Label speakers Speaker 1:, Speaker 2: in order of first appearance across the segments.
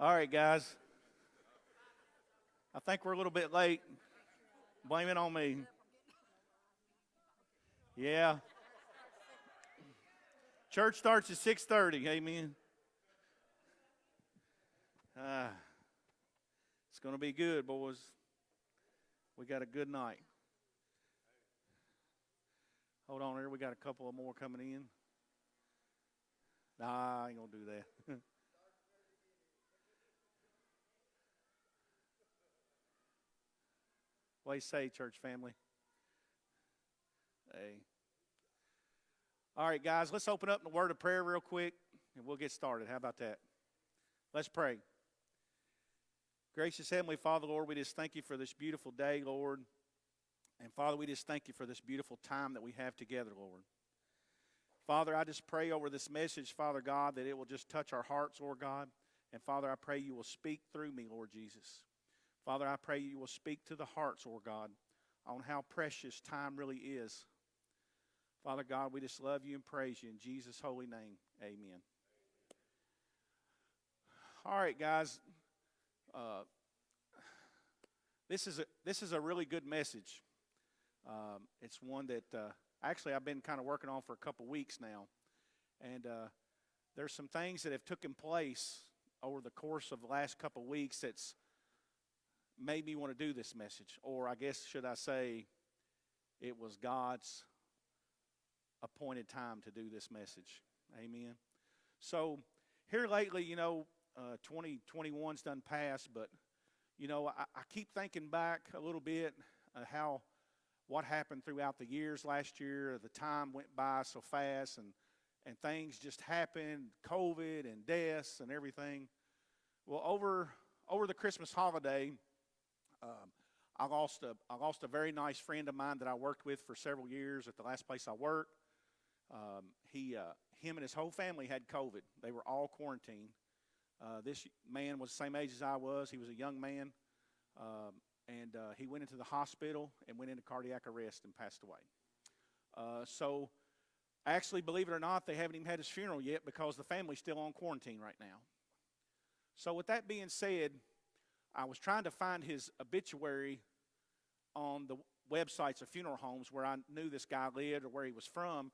Speaker 1: All right, guys. I think we're a little bit late. Blame it on me. Yeah. Church starts at 6:30. Amen. Ah, it's going to be good, boys. We got a good night. Hold on here. We got a couple of more coming in. Nah, I ain't going to do that. What do you say, church family? Hey. All right, guys, let's open up in the word of prayer real quick and we'll get started. How about that? Let's pray. Gracious Heavenly Father, Lord, we just thank you for this beautiful day, Lord. And Father, we just thank you for this beautiful time that we have together, Lord. Father, I just pray over this message, Father God, that it will just touch our hearts, Lord God. And Father, I pray you will speak through me, Lord Jesus. Father, I pray you will speak to the hearts, Lord God, on how precious time really is. Father God, we just love you and praise you in Jesus' holy name. Amen. All right, guys. Uh, this is a this is a really good message. Um, it's one that uh, actually I've been kind of working on for a couple weeks now, and uh, there's some things that have taken place over the course of the last couple weeks that's made me want to do this message, or I guess should I say, it was God's appointed time to do this message. Amen. So here lately, you know, uh, 2021's done past, but you know, I, I keep thinking back a little bit uh, how what happened throughout the years last year. The time went by so fast, and and things just happened, COVID and deaths and everything. Well, over over the Christmas holiday, um, I lost a I lost a very nice friend of mine that I worked with for several years at the last place I worked. Um, he uh, him and his whole family had COVID. They were all quarantined. Uh, this man was the same age as I was. He was a young man, um, and uh, he went into the hospital and went into cardiac arrest and passed away. Uh, so, actually, believe it or not, they haven't even had his funeral yet because the family's still on quarantine right now. So, with that being said, I was trying to find his obituary on the websites of funeral homes where I knew this guy lived or where he was from.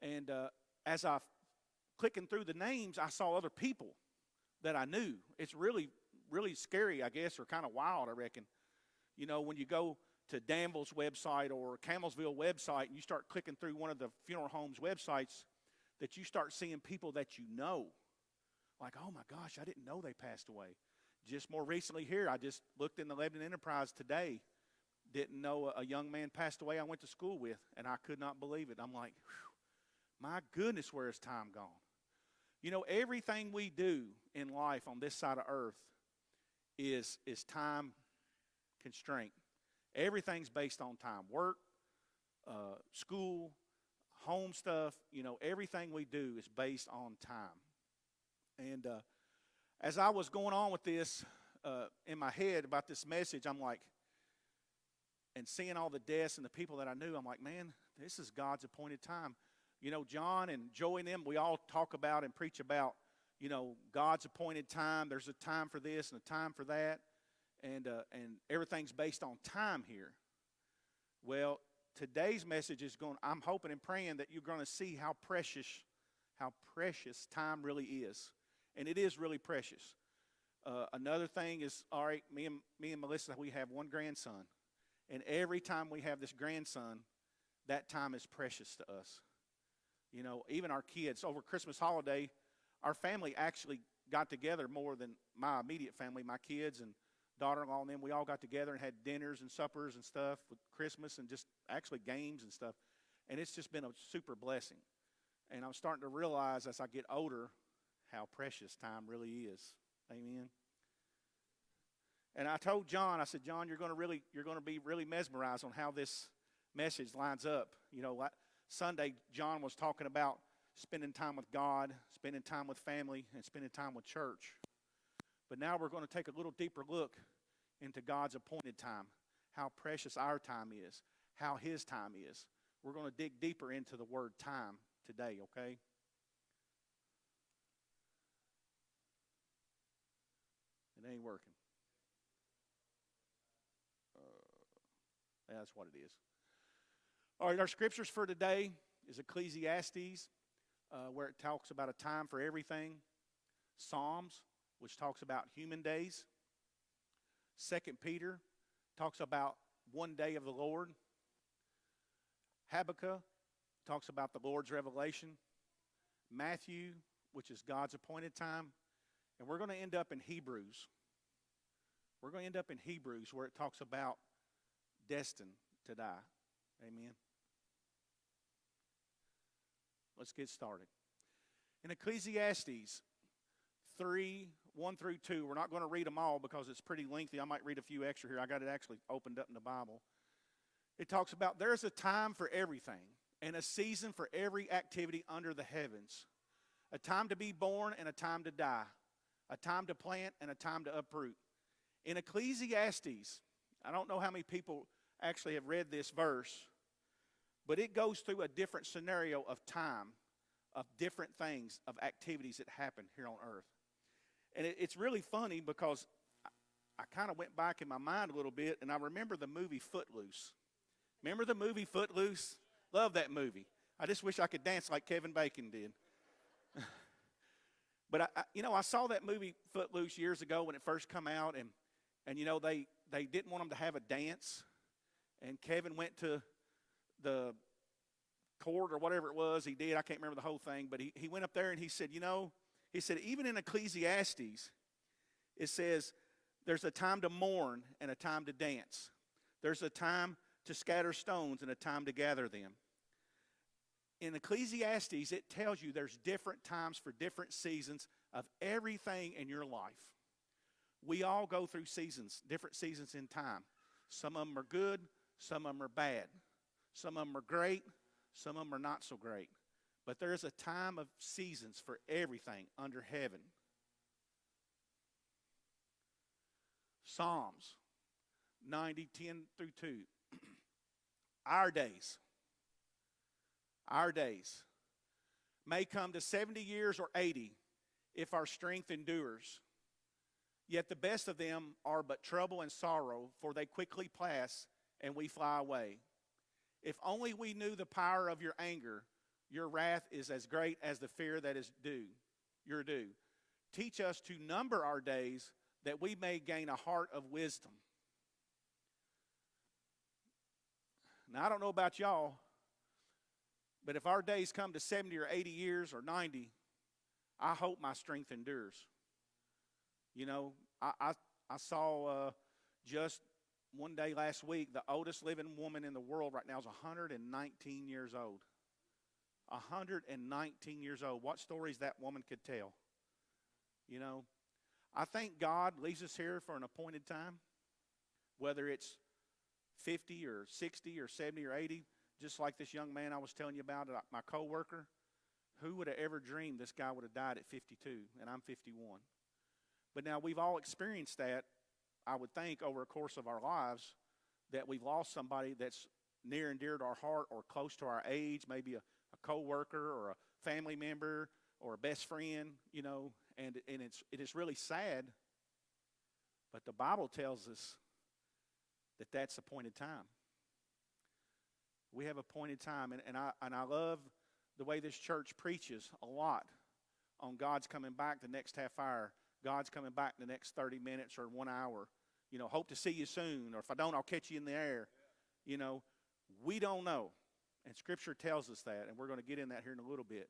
Speaker 1: And uh, as I clicking through the names, I saw other people that I knew. It's really, really scary, I guess, or kind of wild, I reckon. You know, when you go to Danville's website or Campbellsville website and you start clicking through one of the funeral homes websites, that you start seeing people that you know. Like, oh my gosh, I didn't know they passed away just more recently here, I just looked in the Lebanon Enterprise today. Didn't know a young man passed away I went to school with, and I could not believe it. I'm like, my goodness, where is time gone? You know, everything we do in life on this side of earth is, is time constraint. Everything's based on time work, uh, school, home stuff. You know, everything we do is based on time. And, uh, as I was going on with this uh, in my head about this message, I'm like, and seeing all the deaths and the people that I knew, I'm like, man, this is God's appointed time. You know, John and Joey and them, we all talk about and preach about, you know, God's appointed time. There's a time for this and a time for that, and uh, and everything's based on time here. Well, today's message is going. I'm hoping and praying that you're going to see how precious, how precious time really is and it is really precious. Uh, another thing is, all right, me and me and Melissa, we have one grandson, and every time we have this grandson, that time is precious to us. You know, even our kids over Christmas holiday, our family actually got together more than my immediate family, my kids and daughter-in-law and them. We all got together and had dinners and suppers and stuff with Christmas and just actually games and stuff, and it's just been a super blessing. And I'm starting to realize as I get older how precious time really is. Amen. And I told John, I said, John, you're going to really, you're going to be really mesmerized on how this message lines up. You know, Sunday, John was talking about spending time with God, spending time with family, and spending time with church. But now we're going to take a little deeper look into God's appointed time, how precious our time is, how His time is. We're going to dig deeper into the word time today, okay? It ain't working. Uh, that's what it is. All right, our scriptures for today is Ecclesiastes, uh, where it talks about a time for everything. Psalms, which talks about human days. Second Peter talks about one day of the Lord. Habakkuk talks about the Lord's revelation. Matthew, which is God's appointed time. And we're going to end up in Hebrews. We're going to end up in Hebrews where it talks about destined to die. Amen. Let's get started. In Ecclesiastes 3 1 through 2, we're not going to read them all because it's pretty lengthy. I might read a few extra here. I got it actually opened up in the Bible. It talks about there's a time for everything and a season for every activity under the heavens, a time to be born and a time to die, a time to plant and a time to uproot. In Ecclesiastes, I don't know how many people actually have read this verse, but it goes through a different scenario of time, of different things, of activities that happen here on earth. And it, it's really funny because I, I kind of went back in my mind a little bit and I remember the movie Footloose. Remember the movie Footloose? Love that movie. I just wish I could dance like Kevin Bacon did. But I, I, you know, I saw that movie Footloose years ago when it first come out, and and you know they they didn't want them to have a dance, and Kevin went to the court or whatever it was he did. I can't remember the whole thing, but he, he went up there and he said, you know, he said even in Ecclesiastes, it says there's a time to mourn and a time to dance. There's a time to scatter stones and a time to gather them. In Ecclesiastes, it tells you there's different times for different seasons of everything in your life. We all go through seasons, different seasons in time. Some of them are good, some of them are bad. Some of them are great, some of them are not so great. But there is a time of seasons for everything under heaven. Psalms 90, 10 through 2 our days, our days may come to 70 years or 80 if our strength endures. Yet the best of them are but trouble and sorrow, for they quickly pass and we fly away. If only we knew the power of your anger, your wrath is as great as the fear that is due, your due. Teach us to number our days that we may gain a heart of wisdom. Now, I don't know about y'all, but if our days come to 70 or 80 years or 90, I hope my strength endures. You know, I, I, I saw uh, just one day last week the oldest living woman in the world right now is 119 years old. 119 years old. What stories that woman could tell. You know, I think God leaves us here for an appointed time, whether it's 50 or 60 or 70 or 80, just like this young man I was telling you about, uh, my coworker. Who would have ever dreamed this guy would have died at 52 and I'm 51? But now we've all experienced that, I would think, over a course of our lives, that we've lost somebody that's near and dear to our heart or close to our age, maybe a, a coworker or a family member or a best friend, you know, and, and it's, it is really sad. But the Bible tells us that that's appointed time. We have appointed time, and, and, I, and I love the way this church preaches a lot on God's coming back the next half hour, God's coming back the next 30 minutes or one hour. You know, hope to see you soon, or if I don't, I'll catch you in the air. You know, we don't know. And Scripture tells us that, and we're going to get in that here in a little bit.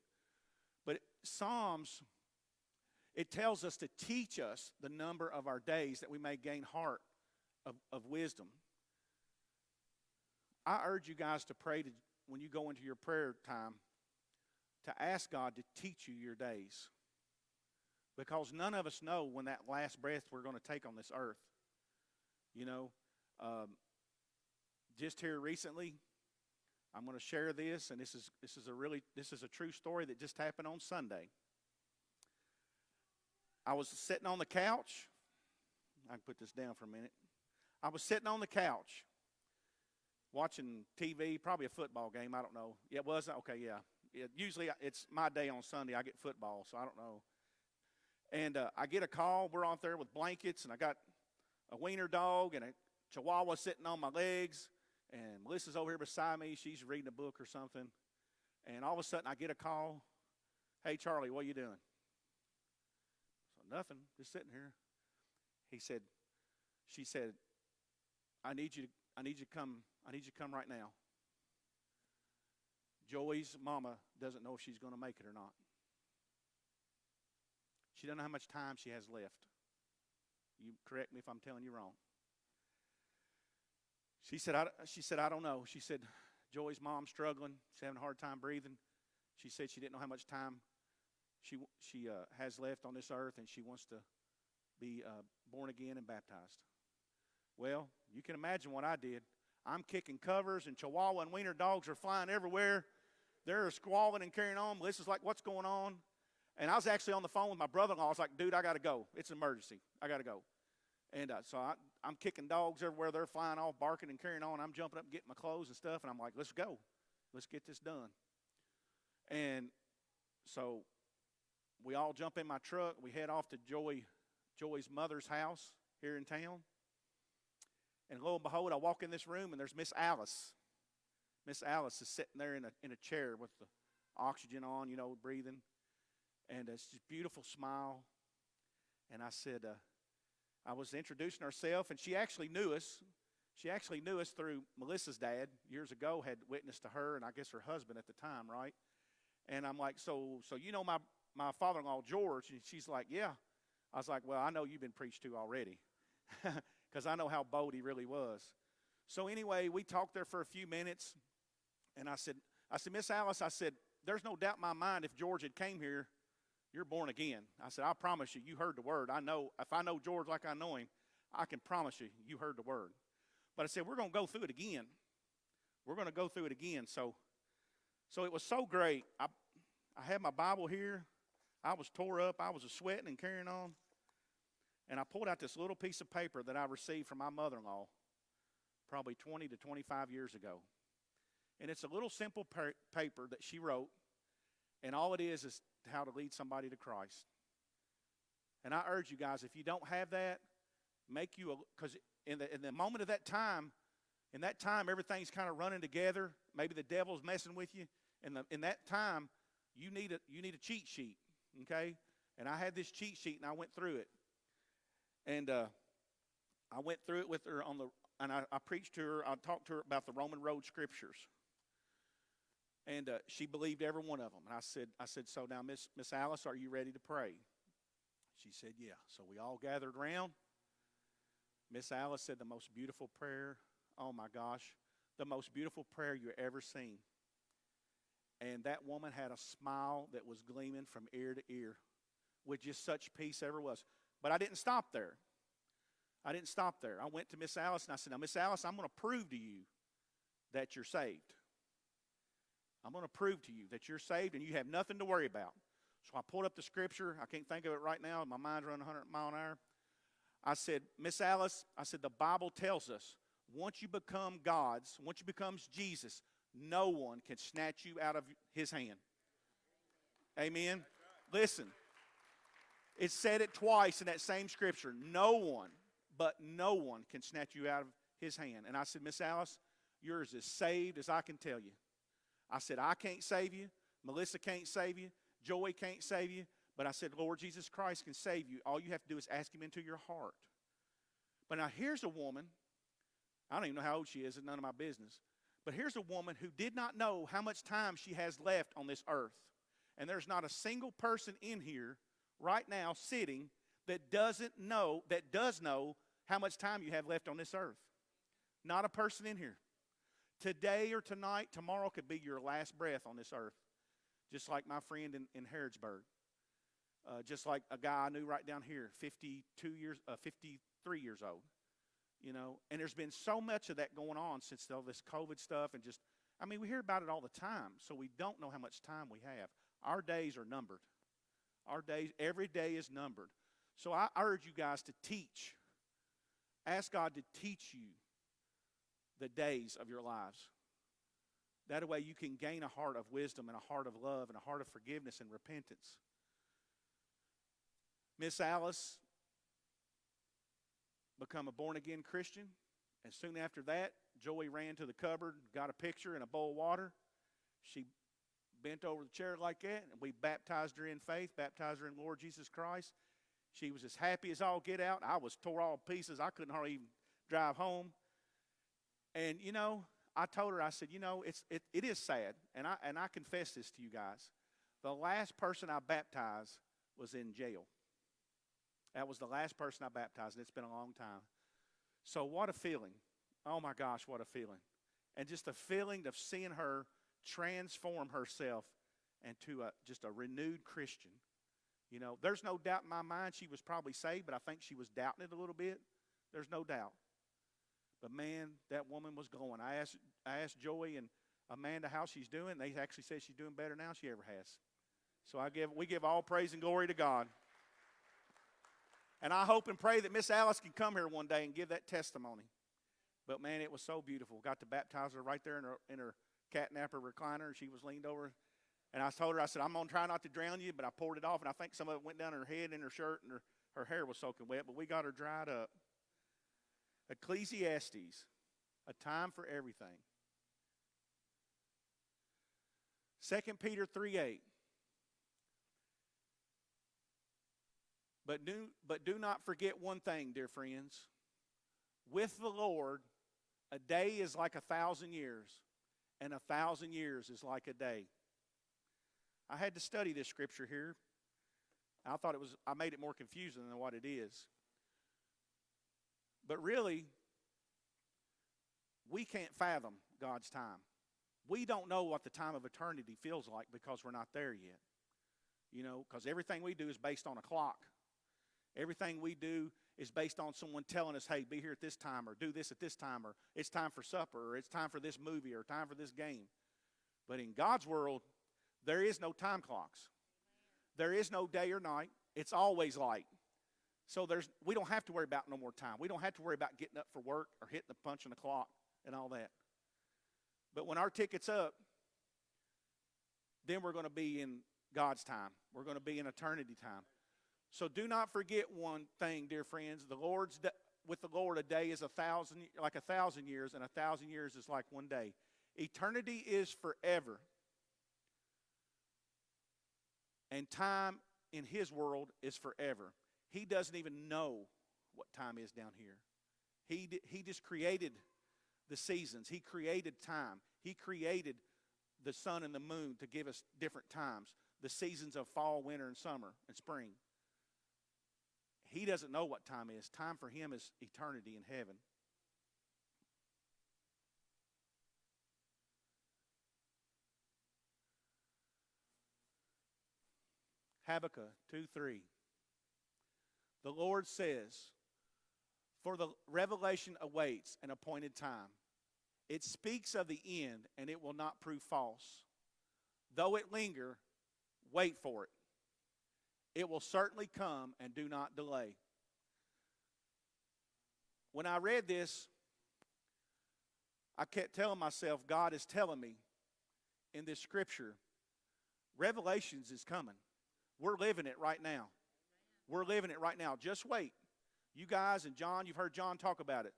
Speaker 1: But Psalms, it tells us to teach us the number of our days that we may gain heart of, of wisdom. I urge you guys to pray to, when you go into your prayer time to ask God to teach you your days. Because none of us know when that last breath we're going to take on this earth. You know, um, just here recently, I'm going to share this, and this is this is a really this is a true story that just happened on Sunday. I was sitting on the couch. I can put this down for a minute. I was sitting on the couch watching TV, probably a football game. I don't know. Yeah, it was okay. Yeah. yeah. Usually it's my day on Sunday. I get football, so I don't know. And uh, I get a call. We're out there with blankets, and I got a wiener dog and a chihuahua sitting on my legs. And Melissa's over here beside me. She's reading a book or something. And all of a sudden, I get a call. Hey, Charlie, what are you doing? So nothing, just sitting here. He said, she said, I need you to, I need you to come, I need you to come right now. Joey's mama doesn't know if she's going to make it or not. She doesn't know how much time she has left. You correct me if I'm telling you wrong. She said, I, she said, I don't know. She said, Joey's mom's struggling. She's having a hard time breathing. She said she didn't know how much time she, she uh, has left on this earth, and she wants to be uh, born again and baptized. Well, you can imagine what I did. I'm kicking covers, and Chihuahua and Wiener dogs are flying everywhere. They're squalling and carrying on. Melissa's like, What's going on? And I was actually on the phone with my brother in law. I was like, Dude, I got to go. It's an emergency. I got to go. And uh, so I, I'm kicking dogs everywhere. They're flying off, barking and carrying on. I'm jumping up, getting my clothes and stuff. And I'm like, Let's go. Let's get this done. And so we all jump in my truck. We head off to Joey, Joey's mother's house here in town. And lo and behold, I walk in this room and there's Miss Alice. Miss Alice is sitting there in a, in a chair with the oxygen on, you know, breathing. And it's just beautiful smile. And I said, uh, I was introducing herself, and she actually knew us. She actually knew us through Melissa's dad years ago, had witnessed to her and I guess her husband at the time, right? And I'm like, so, so you know my, my father-in-law, George? And she's like, yeah. I was like, well, I know you've been preached to already because I know how bold he really was. So anyway, we talked there for a few minutes, and I said, I said, Miss Alice, I said, there's no doubt in my mind if George had came here, you're born again. I said, I promise you, you heard the word. I know, if I know George like I know him, I can promise you, you heard the word. But I said, we're going to go through it again. We're going to go through it again. So, so it was so great. I, I had my Bible here. I was tore up. I was a sweating and carrying on. And I pulled out this little piece of paper that I received from my mother in law probably 20 to 25 years ago. And it's a little simple paper that she wrote. And all it is is how to lead somebody to Christ. And I urge you guys, if you don't have that, make you a, because in the, in the moment of that time, in that time, everything's kind of running together. Maybe the devil's messing with you. In, in that time, you need, a, you need a cheat sheet, okay? And I had this cheat sheet and I went through it. And uh, I went through it with her on the, and I, I preached to her, I talked to her about the Roman road scriptures. And uh, she believed every one of them. And I said, I said, so now, Miss Miss Alice, are you ready to pray? She said, yeah. So we all gathered around. Miss Alice said the most beautiful prayer. Oh my gosh, the most beautiful prayer you ever seen. And that woman had a smile that was gleaming from ear to ear with just such peace ever was. But I didn't stop there. I didn't stop there. I went to Miss Alice and I said, Now, Miss Alice, I'm going to prove to you that you're saved. I'm going to prove to you that you're saved and you have nothing to worry about. So I pulled up the scripture. I can't think of it right now. My mind's running 100 mile an hour. I said, Miss Alice, I said, the Bible tells us once you become God's, once you becomes Jesus, no one can snatch you out of his hand. Amen. Listen, it said it twice in that same scripture. No one, but no one can snatch you out of his hand. And I said, Miss Alice, yours is saved as I can tell you. I said, I can't save you. Melissa can't save you. Joey can't save you. But I said, Lord Jesus Christ can save you. All you have to do is ask him into your heart. But now here's a woman. I don't even know how old she is. It's none of my business. But here's a woman who did not know how much time she has left on this earth. And there's not a single person in here right now sitting that doesn't know, that does know how much time you have left on this earth. Not a person in here. Today or tonight, tomorrow could be your last breath on this earth. Just like my friend in, in Harrodsburg. Uh, just like a guy I knew right down here, 52 years, uh, 53 years old. You know, and there's been so much of that going on since all this COVID stuff and just, I mean, we hear about it all the time, so we don't know how much time we have. Our days are numbered. Our days, every day is numbered. So I urge you guys to teach. Ask God to teach you the days of your lives. That way you can gain a heart of wisdom and a heart of love and a heart of forgiveness and repentance. Miss Alice become a born again Christian. And soon after that, Joey ran to the cupboard, got a picture and a bowl of water. She bent over the chair like that, and we baptized her in faith, baptized her in Lord Jesus Christ. She was as happy as all get out. I was tore all pieces. I couldn't hardly even drive home. And you know, I told her, I said, you know, it's it, it is sad, and I and I confess this to you guys. The last person I baptized was in jail. That was the last person I baptized, and it's been a long time. So what a feeling. Oh my gosh, what a feeling. And just the feeling of seeing her transform herself into a, just a renewed Christian. You know, there's no doubt in my mind she was probably saved, but I think she was doubting it a little bit. There's no doubt. But man, that woman was going. I asked, I asked Joey and Amanda how she's doing. They actually said she's doing better now than she ever has. So I give, we give all praise and glory to God. And I hope and pray that Miss Alice can come here one day and give that testimony. But man, it was so beautiful. Got to baptize her right there in her, in her catnapper recliner. She was leaned over. And I told her, I said, I'm going to try not to drown you, but I poured it off. And I think some of it went down her head and her shirt, and her, her hair was soaking wet. But we got her dried up. Ecclesiastes, a time for everything. 2 Peter 3 8. But do, but do not forget one thing, dear friends. With the Lord, a day is like a thousand years, and a thousand years is like a day. I had to study this scripture here. I thought it was, I made it more confusing than what it is. But really, we can't fathom God's time. We don't know what the time of eternity feels like because we're not there yet. You know, because everything we do is based on a clock. Everything we do is based on someone telling us, hey, be here at this time, or do this at this time, or it's time for supper, or it's time for this movie, or time for this game. But in God's world, there is no time clocks. There is no day or night. It's always light. So there's we don't have to worry about no more time. We don't have to worry about getting up for work or hitting the punch on the clock and all that. But when our ticket's up, then we're going to be in God's time. We're going to be in eternity time. So do not forget one thing, dear friends. The Lord's with the Lord, a day is a thousand, like a thousand years, and a thousand years is like one day. Eternity is forever, and time in His world is forever. He doesn't even know what time is down here. He he just created the seasons. He created time. He created the sun and the moon to give us different times. The seasons of fall, winter, and summer and spring. He doesn't know what time is. Time for him is eternity in heaven. Habakkuk 2 3. The Lord says, For the revelation awaits an appointed time. It speaks of the end, and it will not prove false. Though it linger, wait for it. It will certainly come and do not delay. When I read this, I kept telling myself, God is telling me in this scripture, Revelations is coming. We're living it right now. We're living it right now. Just wait. You guys and John, you've heard John talk about it.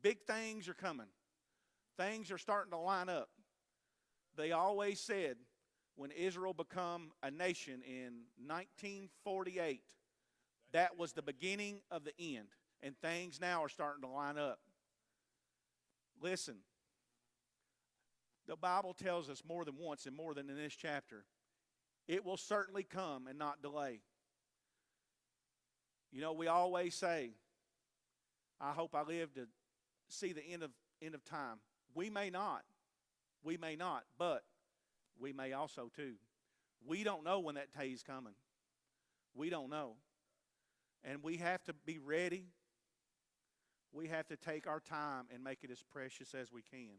Speaker 1: Big things are coming. Things are starting to line up. They always said when Israel become a nation in 1948, that was the beginning of the end. And things now are starting to line up. Listen, the Bible tells us more than once and more than in this chapter it will certainly come and not delay. You know, we always say, I hope I live to see the end of end of time. We may not. We may not, but we may also too. We don't know when that day is coming. We don't know. And we have to be ready. We have to take our time and make it as precious as we can.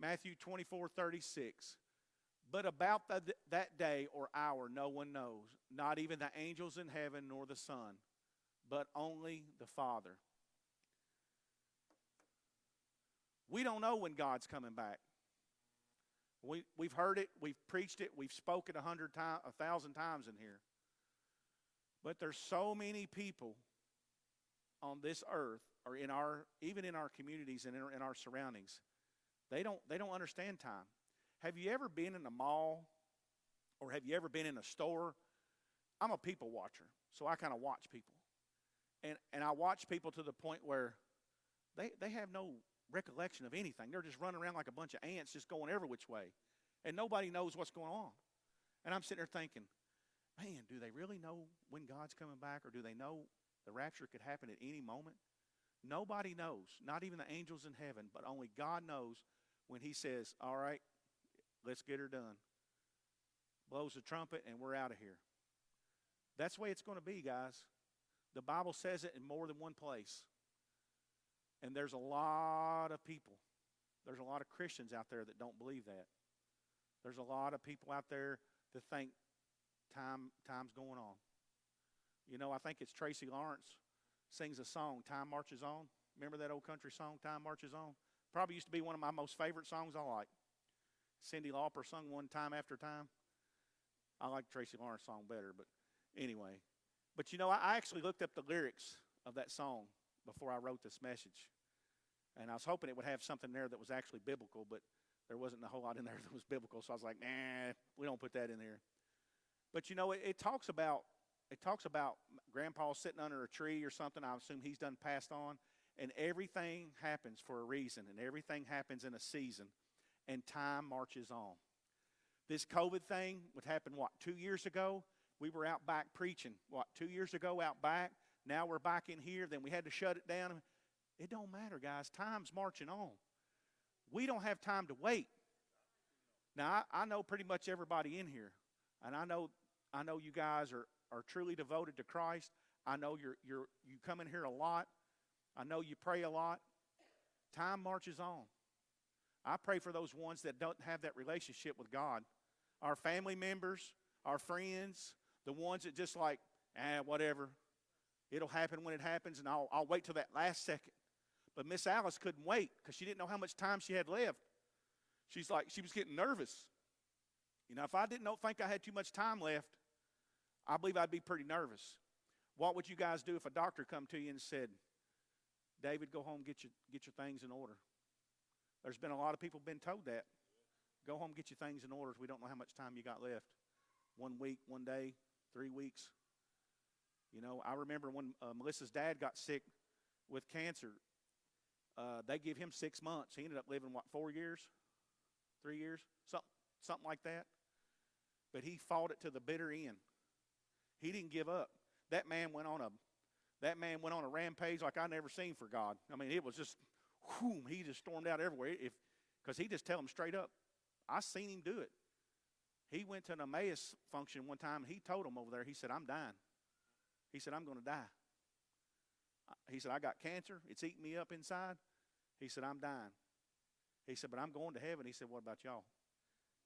Speaker 1: Matthew 24 36. But about that day or hour, no one knows, not even the angels in heaven nor the Son, but only the Father. We don't know when God's coming back. We, we've heard it, we've preached it, we've spoken a hundred times, a thousand times in here. But there's so many people on this earth or in our even in our communities and in our, in our surroundings they don't they don't understand time. Have you ever been in a mall or have you ever been in a store? I'm a people watcher so i kind of watch people. And and i watch people to the point where they they have no recollection of anything they're just running around like a bunch of ants just going every which way and nobody knows what's going on and i'm sitting there thinking man do they really know when god's coming back or do they know the rapture could happen at any moment Nobody knows, not even the angels in heaven, but only God knows when He says, All right, let's get her done. Blows the trumpet, and we're out of here. That's the way it's going to be, guys. The Bible says it in more than one place. And there's a lot of people, there's a lot of Christians out there that don't believe that. There's a lot of people out there that think time time's going on. You know, I think it's Tracy Lawrence sings a song, Time Marches On. Remember that old country song, Time Marches On? Probably used to be one of my most favorite songs I like. Cyndi Lauper sung one time after time. I like Tracy Lawrence song better, but anyway. But you know, I actually looked up the lyrics of that song before I wrote this message. And I was hoping it would have something there that was actually biblical, but there wasn't a whole lot in there that was biblical. So I was like, nah, we don't put that in there. But you know, it, it talks about it talks about grandpa sitting under a tree or something. I assume he's done passed on. And everything happens for a reason, and everything happens in a season, and time marches on. This COVID thing would happen, what, two years ago? We were out back preaching, what, two years ago out back? Now we're back in here, then we had to shut it down. It don't matter, guys. Time's marching on. We don't have time to wait. Now, I, I know pretty much everybody in here, and I know I know you guys are, are truly devoted to Christ. I know you're, you're, you come in here a lot. I know you pray a lot. Time marches on. I pray for those ones that don't have that relationship with God. Our family members, our friends, the ones that just like, ah, whatever. It'll happen when it happens, and I'll, I'll wait till that last second. But Miss Alice couldn't wait because she didn't know how much time she had left. She's like, she was getting nervous. You know, if I didn't know, think I had too much time left, I believe I'd be pretty nervous. What would you guys do if a doctor come to you and said, David, go home, get your, get your things in order? There's been a lot of people been told that. Go home, get your things in order. We don't know how much time you got left. One week, one day, three weeks. You know, I remember when uh, Melissa's dad got sick with cancer. Uh, they give him six months. He ended up living what four years, three years, something, something like that. But he fought it to the bitter end. He didn't give up. That man went on a that man went on a rampage like I never seen for God. I mean, it was just whoom, he just stormed out everywhere. If because he just tell him straight up, I seen him do it. He went to an Emmaus function one time and he told him over there, he said, I'm dying. He said, I'm going to die. He said, I got cancer. It's eating me up inside. He said, I'm dying. He said, but I'm going to heaven. He said, what about y'all?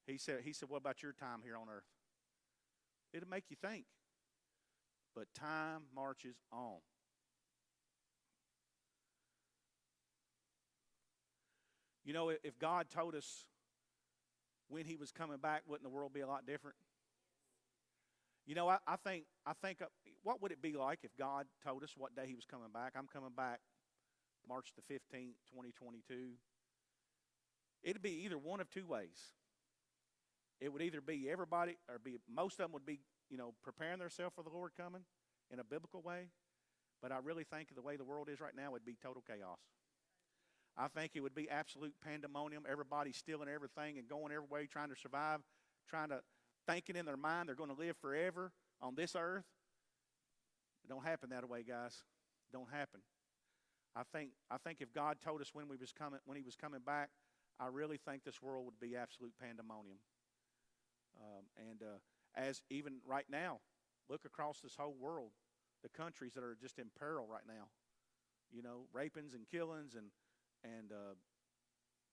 Speaker 1: He said, he said, what about your time here on earth? It'll make you think but time marches on. You know, if God told us when He was coming back, wouldn't the world be a lot different? You know, I, I think I think what would it be like if God told us what day He was coming back? I'm coming back March the 15th, 2022. It'd be either one of two ways. It would either be everybody, or be most of them would be you know, preparing themselves for the Lord coming in a biblical way. But I really think the way the world is right now would be total chaos. I think it would be absolute pandemonium. Everybody stealing everything and going every way, trying to survive, trying to thinking in their mind they're going to live forever on this earth. It don't happen that way, guys. It don't happen. I think I think if God told us when we was coming when He was coming back, I really think this world would be absolute pandemonium. Um, and uh, as even right now, look across this whole world, the countries that are just in peril right now. You know, rapings and killings and and uh,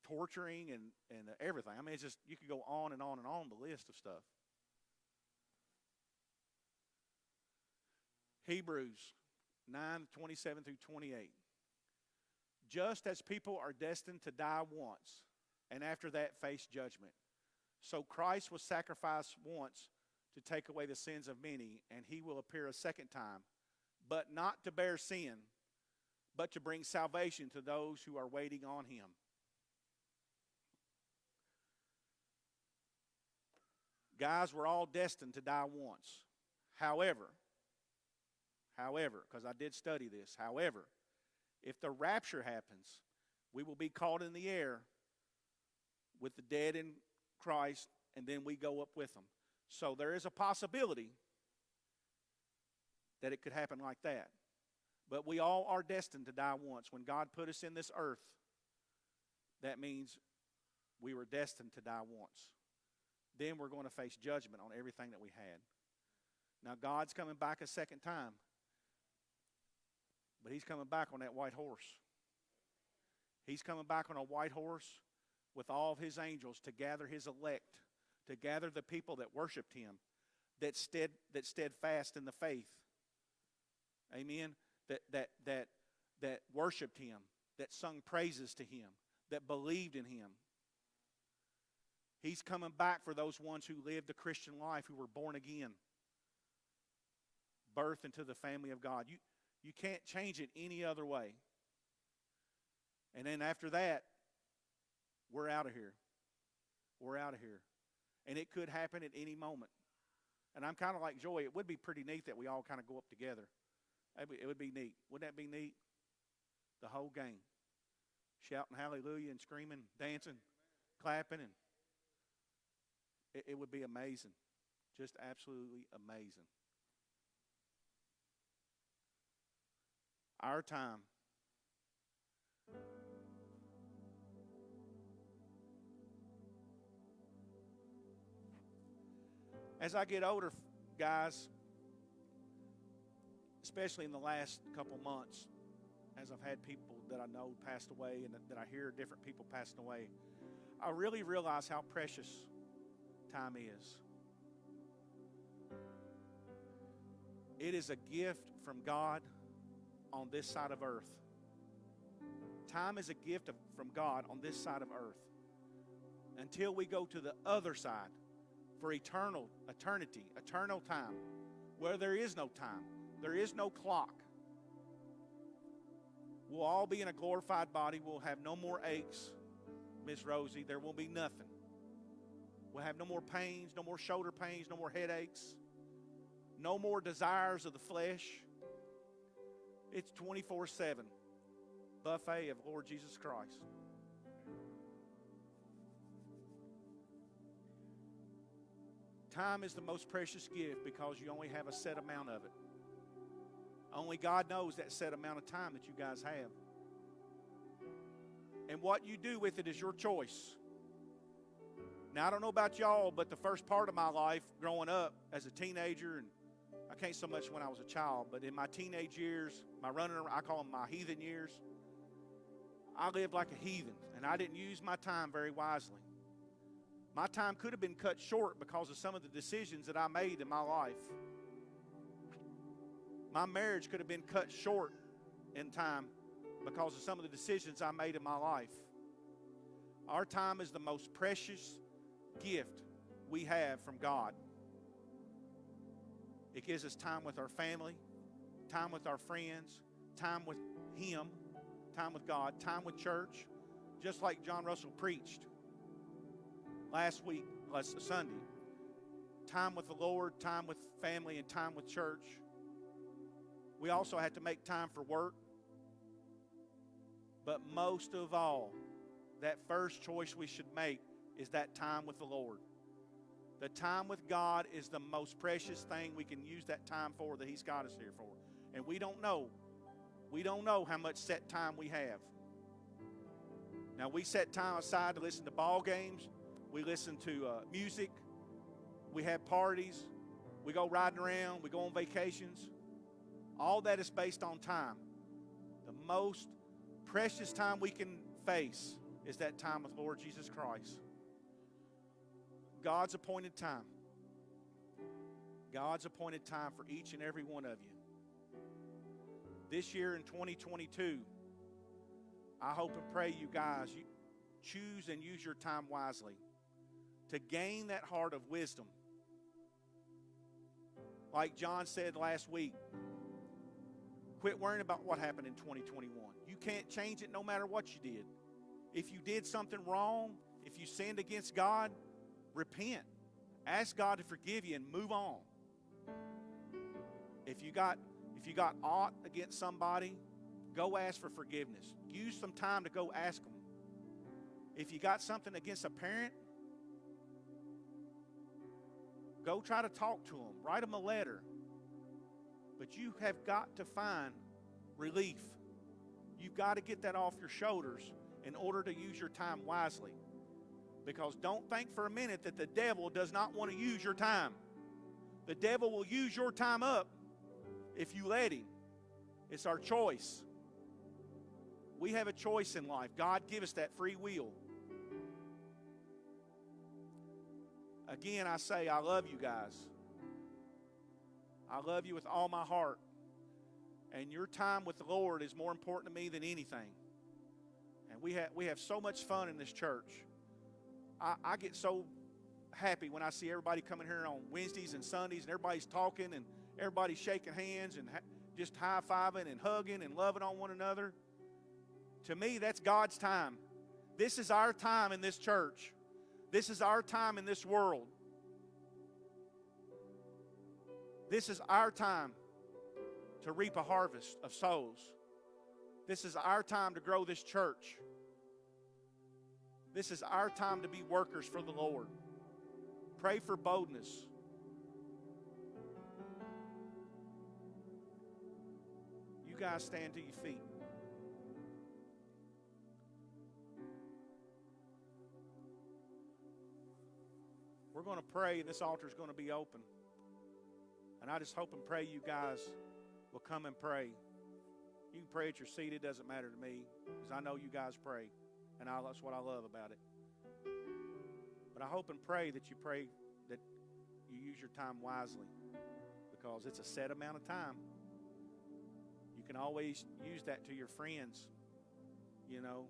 Speaker 1: torturing and and everything. I mean, it's just you could go on and on and on the list of stuff. Hebrews 9 27 through 28. Just as people are destined to die once, and after that face judgment. So Christ was sacrificed once to take away the sins of many, and he will appear a second time, but not to bear sin, but to bring salvation to those who are waiting on him. Guys, we're all destined to die once. However, however, because I did study this, however, if the rapture happens, we will be caught in the air with the dead in Christ, and then we go up with them. So there is a possibility that it could happen like that. But we all are destined to die once. When God put us in this earth, that means we were destined to die once. Then we're going to face judgment on everything that we had. Now, God's coming back a second time, but He's coming back on that white horse. He's coming back on a white horse with all of His angels to gather His elect, to gather the people that worshiped Him, that, stead, that steadfast in the faith. Amen. That, that, that, that worshiped Him, that sung praises to Him, that believed in Him. He's coming back for those ones who lived the Christian life, who were born again, birth into the family of God. You, you can't change it any other way. And then after that, we're out of here. We're out of here. And it could happen at any moment. And I'm kind of like Joy. It would be pretty neat that we all kind of go up together. It would be neat. Wouldn't that be neat? The whole gang. Shouting hallelujah and screaming, dancing, clapping, and it, it would be amazing. Just absolutely amazing. Our time. As I get older, guys, especially in the last couple months, as I've had people that I know passed away and that I hear different people passing away, I really realize how precious time is. It is a gift from God on this side of earth. Time is a gift of, from God on this side of earth. Until we go to the other side for eternal, eternity, eternal time, where there is no time, there is no clock. We'll all be in a glorified body. We'll have no more aches, Miss Rosie. There will be nothing. We'll have no more pains, no more shoulder pains, no more headaches, no more desires of the flesh. It's 24 7 buffet of Lord Jesus Christ. Time is the most precious gift because you only have a set amount of it. Only God knows that set amount of time that you guys have. And what you do with it is your choice. Now, I don't know about y'all, but the first part of my life growing up as a teenager, and I can't so much when I was a child, but in my teenage years, my running I call them my heathen years, I lived like a heathen, and I didn't use my time very wisely. My time could have been cut short because of some of the decisions that I made in my life. My marriage could have been cut short in time because of some of the decisions I made in my life. Our time is the most precious gift we have from God. It gives us time with our family, time with our friends, time with Him, time with God, time with church, just like John Russell preached last week, last Sunday. Time with the Lord, time with family, and time with church. We also had to make time for work. But most of all, that first choice we should make is that time with the Lord. The time with God is the most precious thing we can use that time for that He's got us here for. And we don't know. We don't know how much set time we have. Now, we set time aside to listen to ball games, we listen to uh, music, we have parties, we go riding around, we go on vacations. All that is based on time. The most precious time we can face is that time with Lord Jesus Christ. God's appointed time. God's appointed time for each and every one of you. This year in 2022, I hope and pray you guys you choose and use your time wisely to gain that heart of wisdom Like John said last week, quit worrying about what happened in 2021. You can't change it no matter what you did. If you did something wrong, if you sinned against God, repent. Ask God to forgive you and move on. If you got if you got aught against somebody, go ask for forgiveness. Use some time to go ask them. If you got something against a parent, go try to talk to them. Write them a letter. But you have got to find relief. You've got to get that off your shoulders in order to use your time wisely. Because don't think for a minute that the devil does not want to use your time. The devil will use your time up if you let him. It's our choice. We have a choice in life. God give us that free will. Again, I say I love you guys. I love you with all my heart. And your time with the Lord is more important to me than anything. And we have, we have so much fun in this church. I, I get so happy when I see everybody coming here on Wednesdays and Sundays and everybody's talking and everybody's shaking hands and just high fiving and hugging and loving on one another. To me, that's God's time. This is our time in this church. This is our time in this world. This is our time to reap a harvest of souls. This is our time to grow this church. This is our time to be workers for the Lord. Pray for boldness. You guys stand to your feet. We're going to pray, and this altar is going to be open. And I just hope and pray you guys will come and pray. You can pray at your seat, it doesn't matter to me, because I know you guys pray. And I, that's what I love about it. But I hope and pray that you pray that you use your time wisely, because it's a set amount of time. You can always use that to your friends. You know,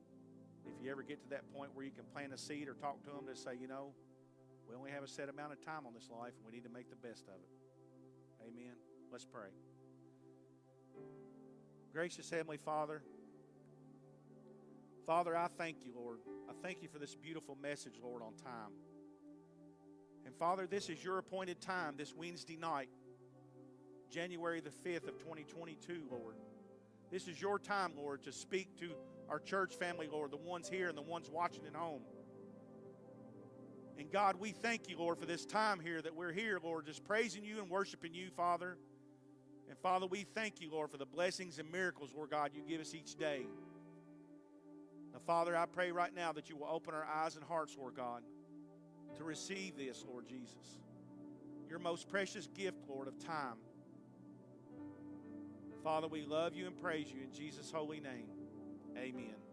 Speaker 1: if you ever get to that point where you can plant a seed or talk to them to say, you know, we only have a set amount of time on this life and we need to make the best of it. Amen. Let's pray. Gracious Heavenly Father, Father, I thank you, Lord. I thank you for this beautiful message, Lord, on time. And Father, this is your appointed time this Wednesday night, January the 5th of 2022, Lord. This is your time, Lord, to speak to our church family, Lord, the ones here and the ones watching at home. And God, we thank you, Lord, for this time here that we're here, Lord, just praising you and worshiping you, Father. And Father, we thank you, Lord, for the blessings and miracles, Lord God, you give us each day. Now, Father, I pray right now that you will open our eyes and hearts, Lord God, to receive this, Lord Jesus. Your most precious gift, Lord, of time. Father, we love you and praise you in Jesus' holy name. Amen.